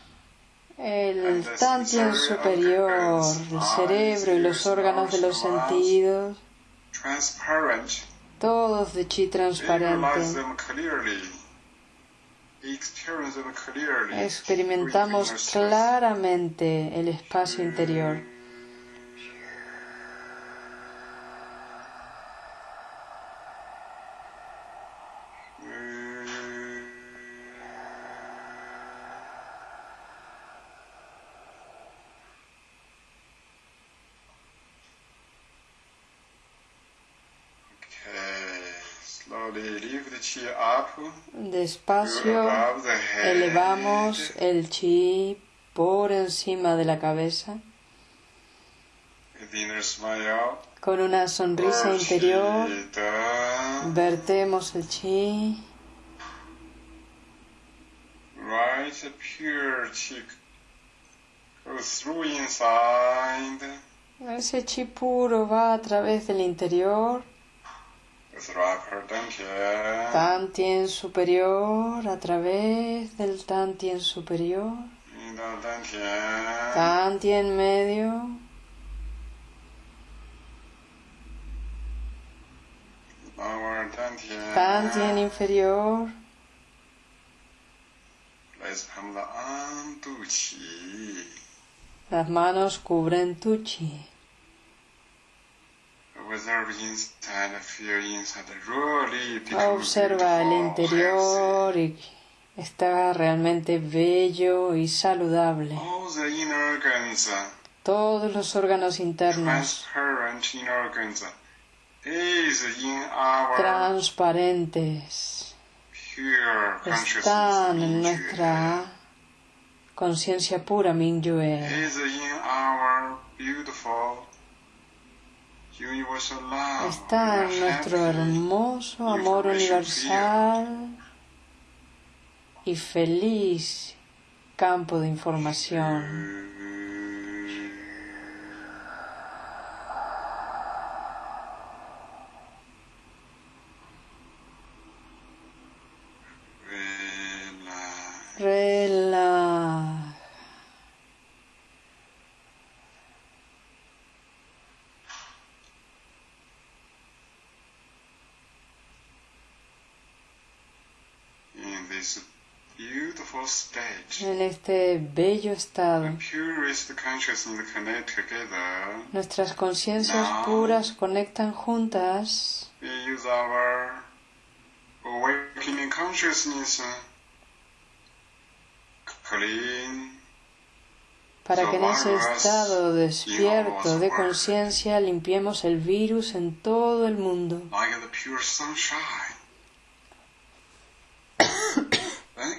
el tantien superior, el cerebro y los órganos de los sentidos, todos de chi transparente. Experimentamos claramente el espacio interior. Despacio. Elevamos el chi por encima de la cabeza. Con una sonrisa interior. Vertemos el chi. Ese chi puro va a través del interior. Tantien superior a través del Tantien superior. Tantien medio. Tantien inferior. Las manos cubren tu chi. Observa el interior y está realmente bello y saludable. Todos los órganos internos. Transparentes. Están en nuestra conciencia pura Mingyue está en nuestro hermoso amor universal y feliz campo de información. En este bello estado, nuestras conciencias puras conectan juntas. para que en ese estado despierto de conciencia limpiemos el virus en todo el mundo.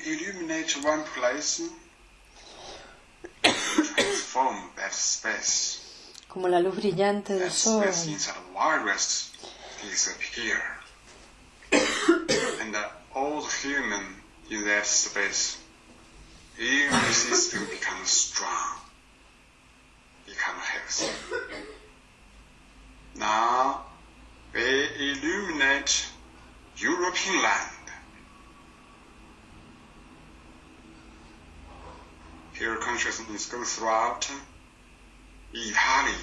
Illuminate one place, transform that space. Como la luz brillante del sol. disappear. and the human in that space, immune system becomes strong, become healthy. Now, They illuminate European land. Here consciousness goes throughout Italy,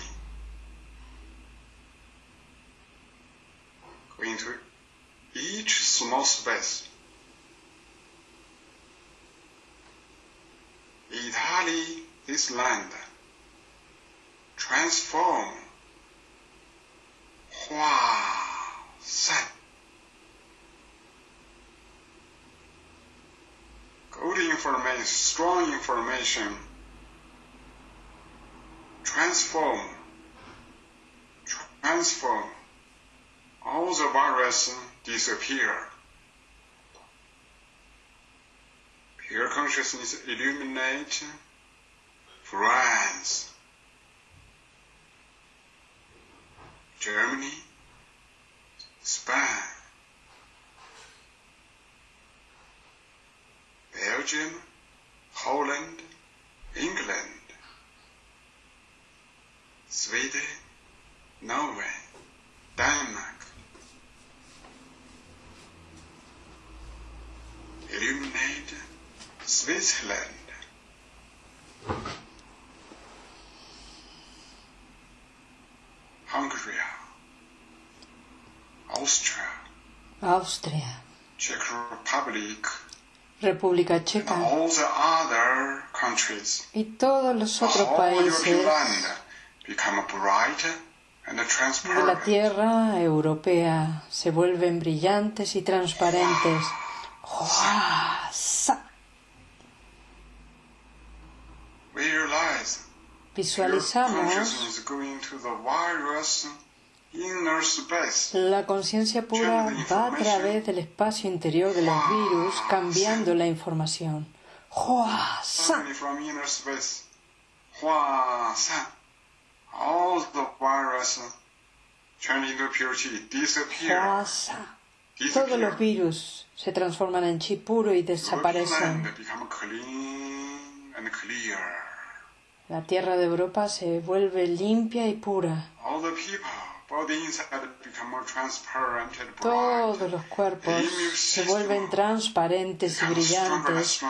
going to each small space. Italy, this land, transform, good information, strong information, transform, transform, all the virus disappear. Pure consciousness illuminate France, Germany, Spain, Belgium, Holland, England, Sweden, Norway, Denmark. Illuminate Switzerland. Hungary, Austria, Austria, Czech Republic, República Checa. Y todos los otros países de la tierra europea se vuelven brillantes y transparentes. Visualizamos La conciencia pura va a través del espacio interior de los virus cambiando la información. ¡Hua! San, all the. Todos los virus se transforman en chi puro y desaparecen. La tierra de Europa se vuelve limpia y pura. All the people, Todos los cuerpos se vuelven transparentes y brillantes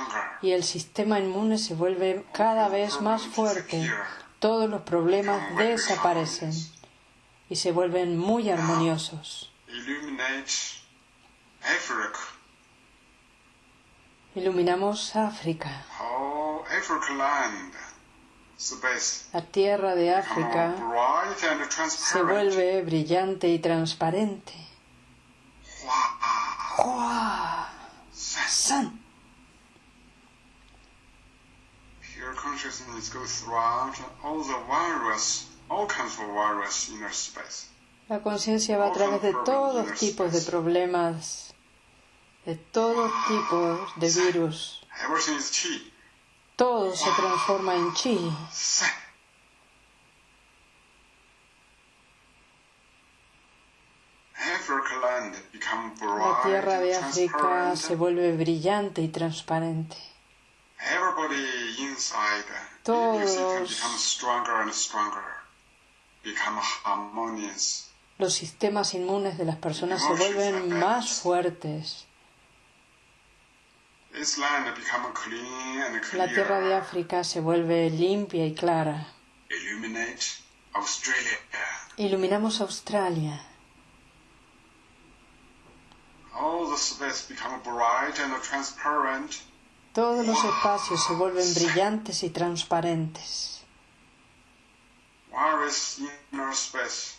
y el sistema inmune se vuelve cada vez más fuerte. Todos los problemas desaparecen y se vuelven muy armoniosos. Iluminamos África, Whole Africa land, space. La tierra de África se vuelve brillante y transparente. San. La conciencia va a través de todos tipos de problemas, de todos tipos de virus. Todo se transforma en chi. La tierra de África se vuelve brillante y transparente. Todos. Los sistemas inmunes de las personas se vuelven más fuertes. This land become clean and La tierra de. África se vuelve limpia y clara. Illuminate Australia. Iluminamos Australia. All the space become bright and transparent. Todos los espacios se vuelven brillantes y transparentes. Where is inner space?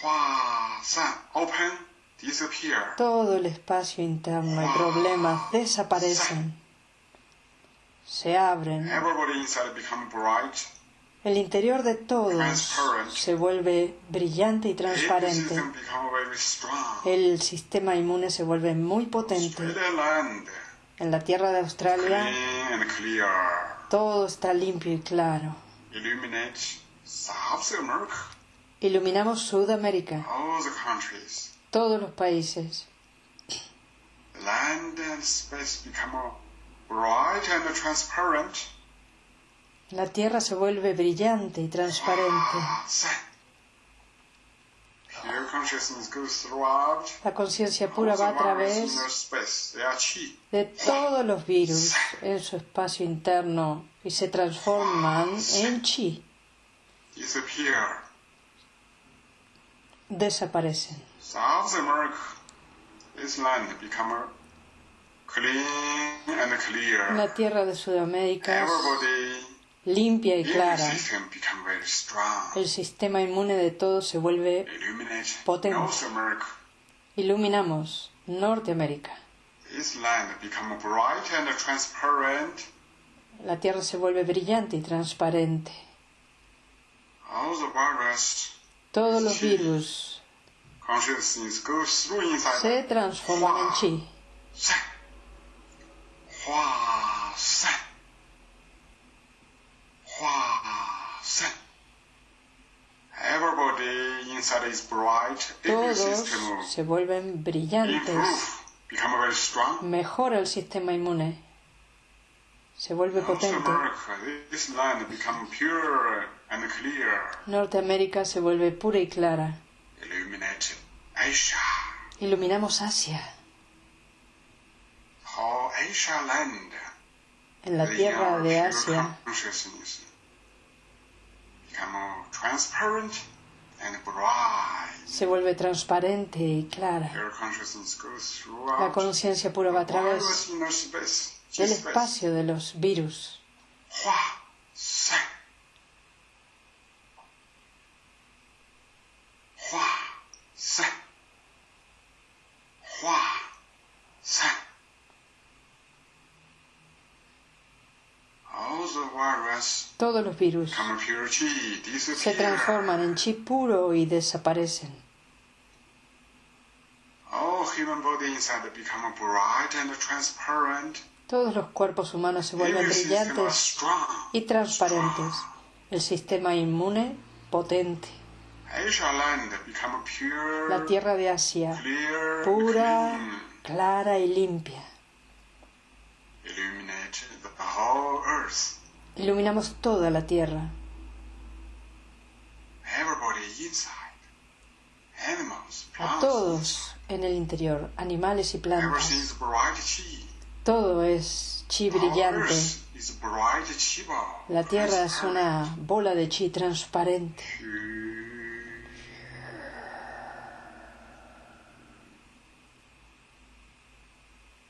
Hua San open. Todo el espacio interno y problemas desaparecen. Se abren. El interior de todos se vuelve brillante y transparente. El sistema inmune se vuelve muy potente. En la tierra de Australia todo está limpio y claro. Iluminamos Sudamérica. Todos los países. Land and space become bright and transparent. La tierra se vuelve brillante y transparente. Throughout La conciencia pura va a través de todos los virus en su espacio interno y se transforman en chi, desaparecen. South America, this land become clean and clear. La tierra de Sudamérica es limpia y clara. El sistema inmune de todos se vuelve Illuminate Potente. Iluminamos Norteamérica. La tierra se vuelve brillante y transparente. All the virus Todos los virus consciousness goes through inside se transforman en chi. Todos se vuelven brillantes. Mejora el sistema inmune. Se vuelve potente. Norteamérica se vuelve pura y clara. Illuminate Asia. Iluminamos Asia. En la tierra de Asia se vuelve transparente y clara. La conciencia pura va a través del espacio de los virus. 散，化散。All the virus Todos los virus become pure chi, se disappear. transforman en chi puro y desaparecen. All human body inside become bright and transparent. Todos los cuerpos humanos se vuelven Every system are brillantes strong. y transparentes. El sistema inmune potente. La tierra de Asia pura, clara y limpia. Iluminamos toda la tierra. A todos en el interior, animales y plantas. Todo es chi brillante. La tierra es una bola de chi transparente. All the virus, all kinds of problems,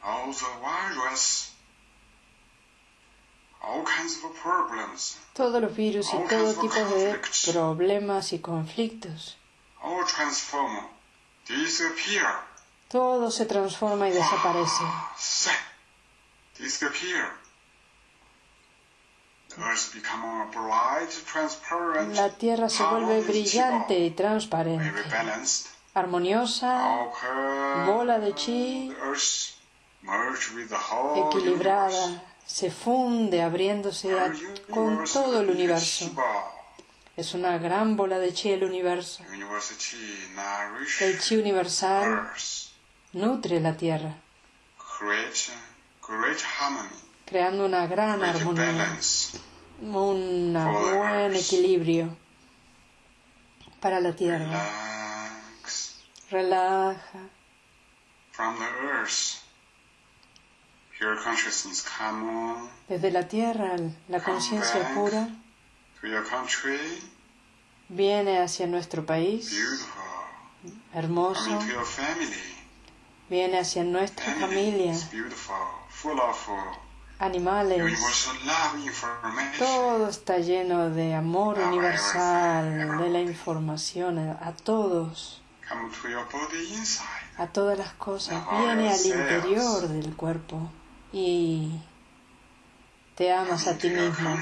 Todos los virus y todo tipo de problemas y conflictos. all transform, disappear. Todo se transforma y desaparece. Set, disappear. The earth become bright, transparent, La tierra se vuelve brillante y transparente. Armoniosa, bola de chi, equilibrada, se funde abriéndose a- con todo el universo. Es una gran bola de chi el universo. El chi universal nutre la tierra, creando una gran armonía, un buen equilibrio para la tierra. Relaja. from the earth. Pure consciousness come on Desde la tierra, la conciencia pura. to your country, viene hacia nuestro país, hermoso, viene hacia nuestra familia, uh, animales. Todo está lleno de amor universal, de la información a todos, a todas las cosas. Viene al interior del cuerpo y te amas a ti mismo.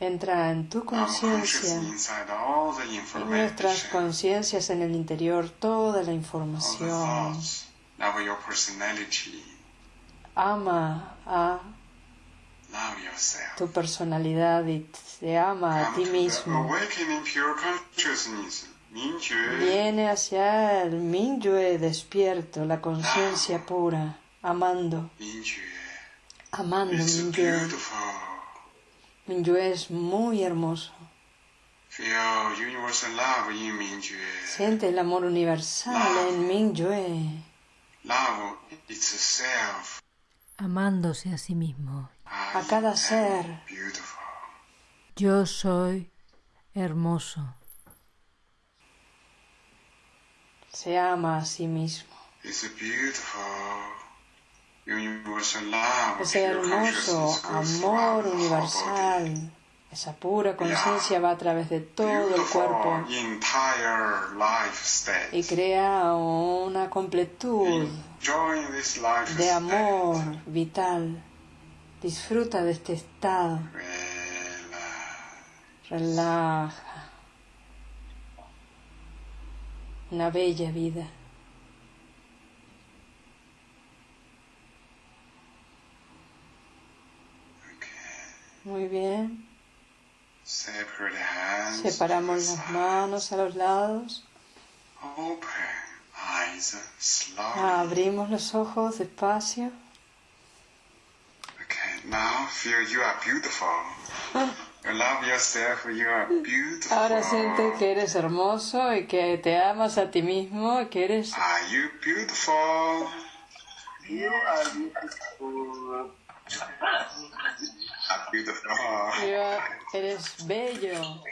Entra en tu conciencia y nuestras conciencias en el interior, toda la información. Ama a tu personalidad y te ama a ti mismo. Viene hacia el Mingyue despierto, la conciencia pura, amando, amando beautiful. Mingyue es muy hermoso. Siente el amor universal en Mingyue. Amándose a sí mismo. A cada ser. Yo soy hermoso. Se ama a sí mismo. Ese hermoso amor universal esa pura conciencia va a través de todo el cuerpo y crea una completud de amor vital. Disfruta de este estado. Relaja. Una bella vida. Muy bien. Separamos las manos a los lados. Abrimos los ojos despacio. (laughs) Ahora siente que eres hermoso y que te amas a ti mismo, que eres. Are you beautiful? You are beautiful. Eres bello.